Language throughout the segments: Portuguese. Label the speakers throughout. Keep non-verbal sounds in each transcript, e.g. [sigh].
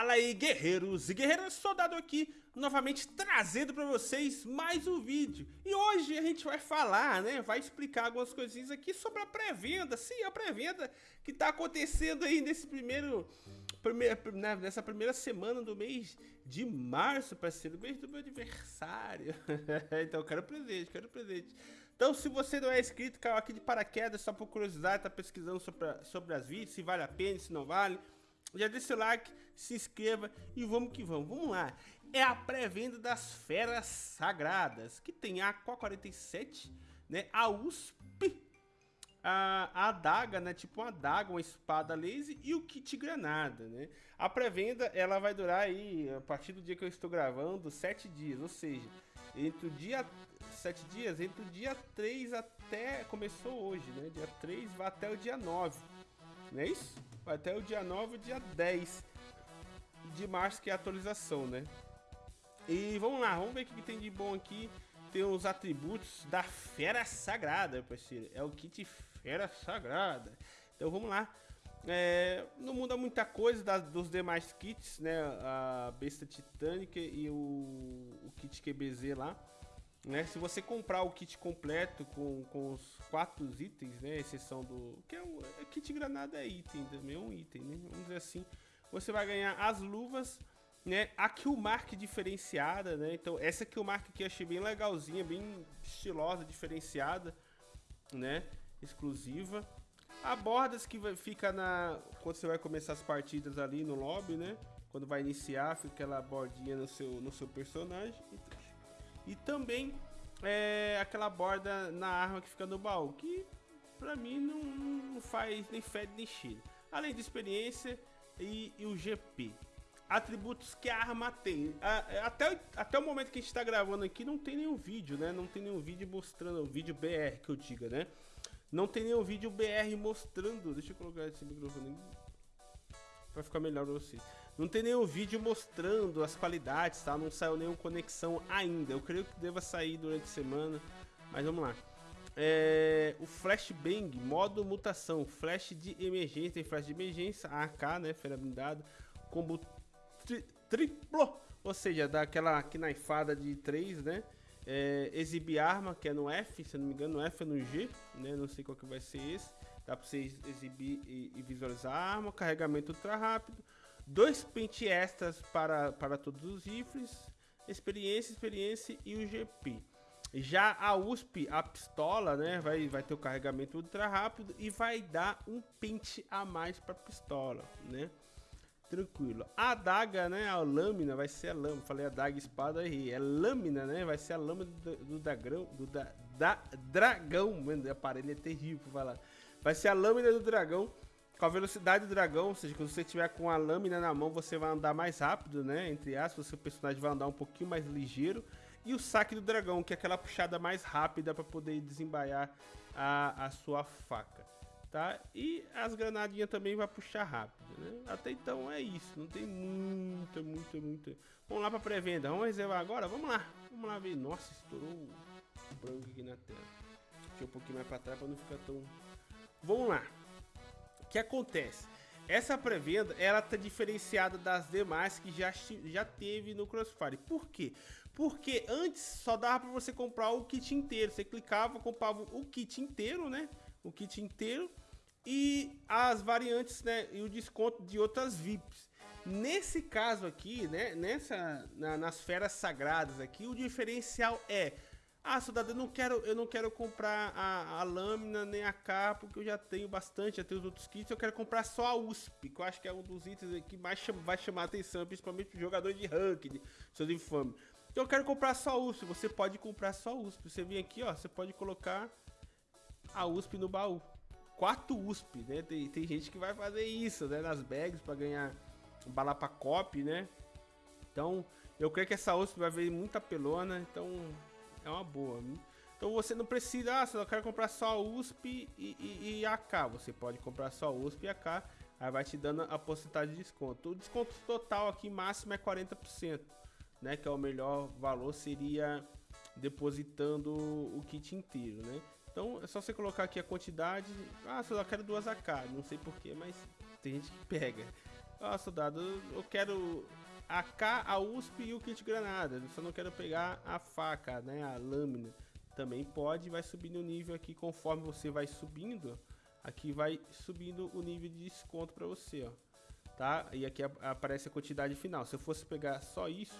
Speaker 1: Fala aí guerreiros e guerreiras, soldado aqui novamente trazendo para vocês mais um vídeo. E hoje a gente vai falar, né, vai explicar algumas coisinhas aqui sobre a pré-venda Sim, a pré-venda que tá acontecendo aí nesse primeiro, primeiro né, nessa primeira semana do mês de março Parceiro, mês do meu aniversário. [laughs] Então quero presente, quero presente. Então, se você não é inscrito, caiu aqui de paraquedas, só por curiosidade, tá pesquisando sobre, sobre as vídeos, se vale a pena, se não vale já deixa o like, se inscreva e vamos que vamos. Vamos lá. É a pré-venda das Feras Sagradas, que tem a Aqua 47, né? A USP, a, a adaga, né? Tipo uma adaga, uma espada laser e o kit granada, né? A pré-venda ela vai durar aí, a partir do dia que eu estou gravando, 7 dias, ou seja, entre o dia 7 dias, entre o dia 3 até começou hoje, né? Dia 3 vai até o dia 9. Não é isso? Vai até o dia 9 e dia 10 de março, que é a atualização, né? E vamos lá, vamos ver o que tem de bom aqui. Tem os atributos da Fera Sagrada, parceiro. É o kit Fera Sagrada. Então vamos lá. É, não muda muita coisa das, dos demais kits, né? A besta titânica e o, o kit QBZ lá. Né? Se você comprar o kit completo com, com os quatro itens, né? Exceção do. Que é o é kit granada é item também, é um item, né? Vamos dizer assim. Você vai ganhar as luvas, né? A Killmark diferenciada, né? Então, essa Killmark aqui eu achei bem legalzinha, bem estilosa, diferenciada, né? Exclusiva. A bordas que fica na. Quando você vai começar as partidas ali no lobby, né? Quando vai iniciar, fica aquela bordinha no seu, no seu personagem. E também é, aquela borda na arma que fica no baú, que pra mim não, não faz nem fede nem cheira. Além de experiência e, e, o GP. Atributos que a arma tem. Até, até o momento que a gente está gravando aqui, não tem nenhum vídeo, né? Não tem nenhum vídeo mostrando, o vídeo BR que eu diga, né? Não tem nenhum vídeo BR mostrando. Deixa eu colocar esse microfone para ficar melhor pra vocês. Não tem nenhum vídeo mostrando as qualidades, tá? Não saiu nenhuma conexão ainda. Eu creio que deva sair durante a semana, mas vamos lá. É, o Flashbang, modo mutação, flash de emergência e flash de emergência, AK, né, fera blindado, combo tri triplo, ou seja, daquela knaifada de 3, né, é, exibir arma, que é no F, se não me engano, no F é no G, né, não sei qual que vai ser esse, dá pra você exibir e, e visualizar a arma, carregamento ultra rápido, dois pente extras para, para todos os rifles, experiência, experiência e o GP. Já a USP, a pistola, né, vai, vai ter o carregamento ultra rápido e vai dar um pente a mais para pistola, né? Tranquilo. A adaga, né, a lâmina vai ser a lâmina. Falei adaga, espada aí. É lâmina, né? Vai ser a lâmina do, do dragão, do da, da dragão, mano, o aparelho é terrível, lá. Vai ser a lâmina do dragão com a velocidade do dragão, ou seja, quando você tiver com a lâmina na mão, você vai andar mais rápido, né? Entre aspas, o seu personagem vai andar um pouquinho mais ligeiro. E o saque do dragão, que é aquela puxada mais rápida para poder desembaiar a, a sua faca, tá? E as granadinhas também vai puxar rápido, né? Até então é isso, não tem muita, muita, muita... Vamos lá para pré-venda, vamos reservar agora? Vamos lá, vamos lá ver. Nossa, estourou o branco aqui na tela. Deixa um pouquinho mais para trás para não ficar tão... Vamos lá que acontece? Essa pré-venda, ela tá diferenciada das demais que já, já teve no Crossfire. Por quê? Porque antes só dava para você comprar o kit inteiro. Você clicava, comprava o kit inteiro, né? O kit inteiro e as variantes, né? E o desconto de outras VIPs. Nesse caso aqui, né? Nessa, na, nas feras sagradas aqui, o diferencial é ah, soldado, eu não quero, eu não quero comprar a, a lâmina nem a capa, porque eu já tenho bastante, já tenho os outros kits. Eu quero comprar só a USP, que eu acho que é um dos itens que mais chama, vai chamar a atenção, principalmente os jogadores de ranked, seus infames. Então eu quero comprar só a USP. Você pode comprar só a USP. Você vem aqui, ó, você pode colocar a USP no baú. Quatro USP, né? Tem, tem gente que vai fazer isso, né? Nas bags para ganhar bala pra cop, né? Então, eu creio que essa USP vai ver muita pelona, então é uma boa. Então você não precisa, ah, eu quero comprar só USP e, e, e AK, você pode comprar só USP e AK, aí vai te dando a porcentagem de desconto. O desconto total aqui máximo é 40%, né, que é o melhor valor seria depositando o kit inteiro, né? Então é só você colocar aqui a quantidade, ah, só quero duas AK, não sei porquê, mas tem gente que pega. Ó, soldado, eu quero a K, a USP e o kit granada. Só não quero pegar a faca, né? A lâmina. Também pode, vai subindo o nível aqui conforme você vai subindo. Aqui vai subindo o nível de desconto para você, ó. Tá? E aqui aparece a quantidade final. Se eu fosse pegar só isso,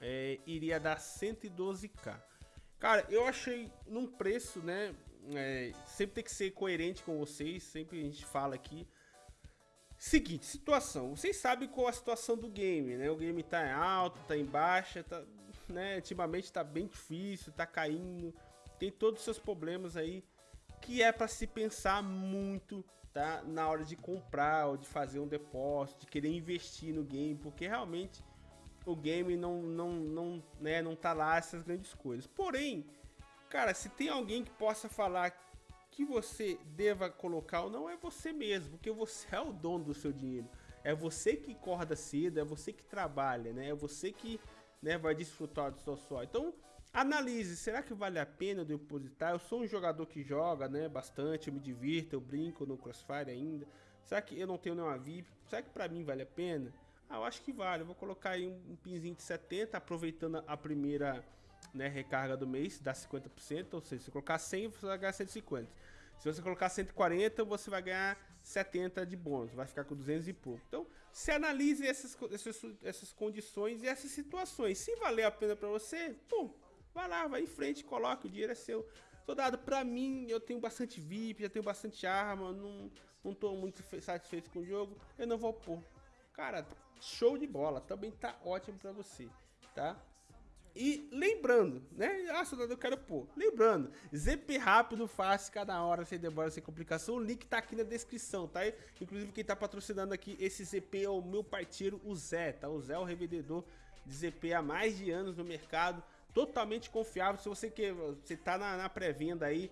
Speaker 1: é, iria dar 112k. Cara, eu achei num preço, né? É, sempre tem que ser coerente com vocês. Sempre a gente fala aqui. Seguinte, situação. Vocês sabem qual a situação do game, né? O game tá em alto, tá em baixa, tá, né? Ultimamente tá bem difícil, tá caindo. Tem todos os seus problemas aí que é para se pensar muito, tá? Na hora de comprar ou de fazer um depósito, de querer investir no game, porque realmente o game não não não, né, não tá lá essas grandes coisas. Porém, cara, se tem alguém que possa falar que você deva colocar ou não é você mesmo, porque você é o dono do seu dinheiro. É você que acorda cedo, é você que trabalha, né? É você que né, vai desfrutar do seu suor. Então, analise, será que vale a pena depositar? Eu sou um jogador que joga, né, bastante, eu me divirto, eu brinco no Crossfire ainda. Será que eu não tenho nenhuma VIP? Será que pra mim vale a pena? Ah, eu acho que vale. Eu vou colocar aí um, um pinzinho de 70, aproveitando a primeira né, recarga do mês, dá 50%, ou seja, se colocar 100, você vai ganhar 150. Se você colocar 140, você vai ganhar 70 de bônus, vai ficar com 200 e pouco. Então, se analise essas, essas, essas condições e essas situações. Se valer a pena para você, pô, vai lá, vai em frente, coloque, o dinheiro é seu. Soldado, pra mim, eu tenho bastante VIP, já tenho bastante arma, não, não tô muito satisfeito com o jogo, eu não vou pôr. Cara, show de bola, também tá ótimo pra você, tá? E lembrando, né? Ah, soldado, eu quero pôr. Lembrando, ZP rápido, fácil, cada hora, sem demora, sem complicação. O link tá aqui na descrição, tá? Inclusive, quem tá patrocinando aqui esse ZP é o meu parceiro, o Zé, tá? O Zé é o revendedor de ZP há mais de anos no mercado. Totalmente confiável. Se você quer, você tá na, na pré-venda aí,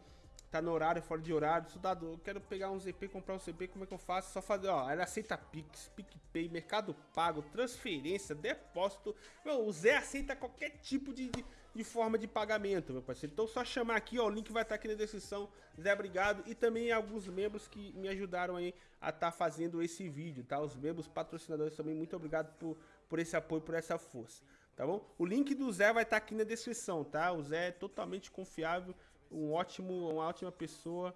Speaker 1: tá no horário, fora de horário, soldado, eu quero pegar um ZP, comprar um ZP, como é que eu faço? Só fazer, ó, ela aceita Pix, PicPay, Mercado Pago, transferência, depósito, meu, o Zé aceita qualquer tipo de, de, de, forma de pagamento, meu parceiro, então só chamar aqui, ó, o link vai estar tá aqui na descrição, Zé, obrigado, e também alguns membros que me ajudaram aí a estar tá fazendo esse vídeo, tá, os membros patrocinadores também, muito obrigado por, por esse apoio, por essa força. Tá bom? O link do Zé vai estar tá aqui na descrição, tá? O Zé é totalmente confiável, um ótimo, uma ótima pessoa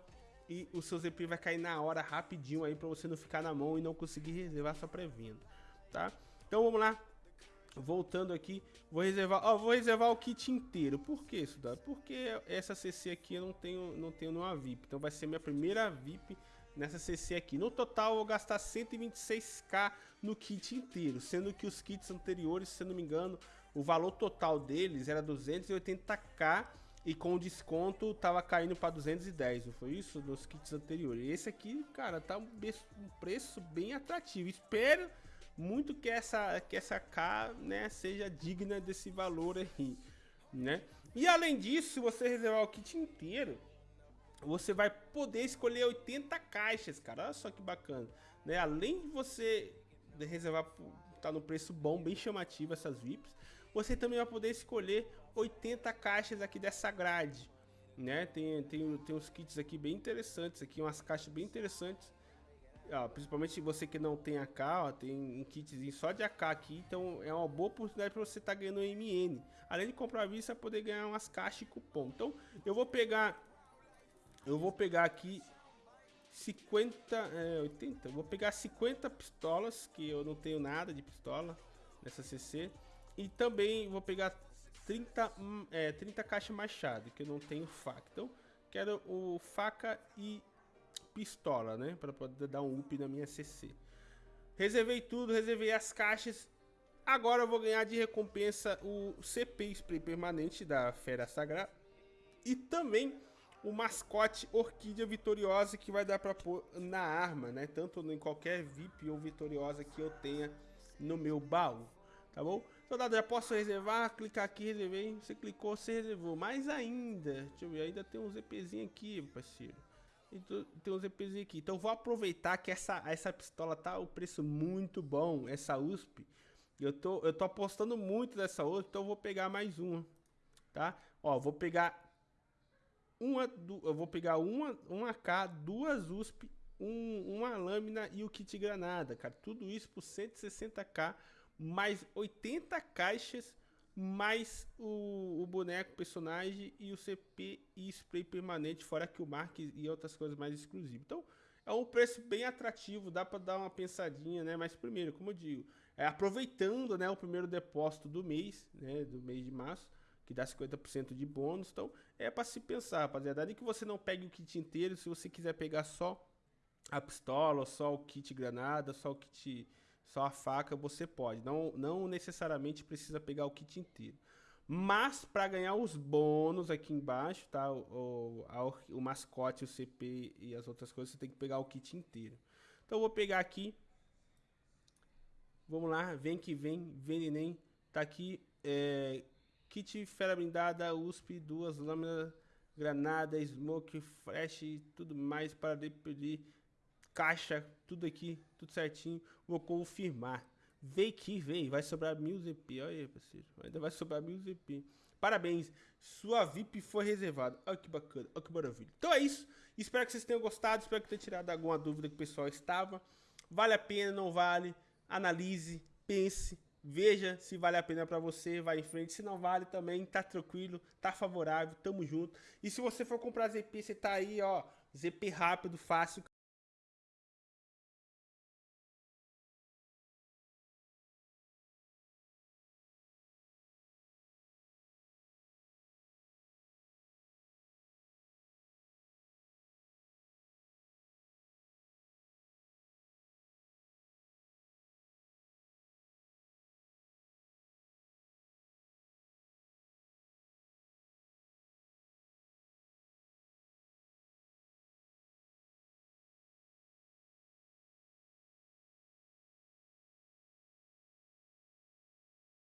Speaker 1: e o seu ZP vai cair na hora rapidinho aí para você não ficar na mão e não conseguir reservar sua pré-venda, tá? Então vamos lá. Voltando aqui, vou reservar, ó, vou reservar o kit inteiro. Por que isso, dá? Porque essa CC aqui eu não tenho, não tenho nenhuma VIP. Então vai ser minha primeira VIP nessa CC aqui. No total eu vou gastar 126k no kit inteiro, sendo que os kits anteriores, se eu não me engano, o valor total deles era 280k e com o desconto tava caindo para 210, não foi isso? Nos kits anteriores. Esse aqui, cara, tá um, preço bem atrativo. Espero muito que essa, que essa K, né, seja digna desse valor aí, né? E além disso, se você reservar o kit inteiro, você vai poder escolher 80 caixas, cara. Olha só que bacana, né? Além de você reservar, tá no preço bom, bem chamativo essas VIPs, você também vai poder escolher 80 caixas aqui dessa grade, né? Tem, tem, tem uns kits aqui bem interessantes, aqui umas caixas bem interessantes. Ó, principalmente você que não tem AK, ó, tem um kitzinho só de AK aqui, então é uma boa oportunidade para você estar tá ganhando MN. Além de comprar a vista, poder ganhar umas caixas e cupom. Então, eu vou pegar eu vou pegar aqui 50, é, 80, eu vou pegar 50 pistolas, que eu não tenho nada de pistola nessa CC. E também vou pegar 30, hum, é, 30 caixa machado, que eu não tenho faca. Então, quero o faca e pistola, né? Para poder dar um up na minha CC. Reservei tudo, reservei as caixas. Agora eu vou ganhar de recompensa o CP Spray permanente da Fera Sagrada. E também o mascote Orquídea Vitoriosa que vai dar para pôr na arma, né? Tanto em qualquer VIP ou Vitoriosa que eu tenha no meu baú, tá bom? Soldado, já posso reservar? Clicar aqui, reservei. Você clicou, você reservou. Mais ainda, deixa eu ver, ainda tem um ZPzinho aqui, parceiro. Tem um ZPzinho aqui. Então vou aproveitar que essa, essa pistola tá o preço muito bom, essa USP. Eu tô, eu tô apostando muito nessa outra, então vou pegar mais uma, tá? Ó, vou pegar uma, eu vou pegar uma, uma K, duas USP um, uma lâmina e o kit granada, cara. Tudo isso por 160k, mais 80 caixas, mais o, o boneco, personagem e o CP e spray permanente, fora que o Mark e outras coisas mais exclusivas. Então, é um preço bem atrativo, dá para dar uma pensadinha, né? Mas primeiro, como eu digo, é, aproveitando né, o primeiro depósito do mês, né, do mês de março, que dá 50% de bônus. Então, é para se pensar, rapaziada. E que você não pegue o kit inteiro, se você quiser pegar só a pistola, só o kit granada, só o kit, só a faca, você pode. Não, não necessariamente precisa pegar o kit inteiro. Mas para ganhar os bônus aqui embaixo, tá? O, o, o, mascote, o CP e as outras coisas, você tem que pegar o kit inteiro. Então eu vou pegar aqui. Vamos lá, vem que vem, Venenem. Tá aqui, é, kit fera blindada, USP, duas lâminas, granada, smoke, flash e tudo mais para pedir caixa, tudo aqui, tudo certinho. Vou confirmar. Vem que vem, vai sobrar mil ZP. Olha aí, parceiro. Ainda vai sobrar mil ZP. Parabéns, sua VIP foi reservada. Olha que bacana, olha que maravilha. Então é isso. Espero que vocês tenham gostado. Espero que tenha tirado alguma dúvida que o pessoal estava. Vale a pena, não vale? Analise, pense, veja se vale a pena para você, vai em frente. Se não vale também, tá tranquilo, tá favorável, tamo junto. E se você for comprar ZP, você tá aí, ó, ZP rápido, fácil.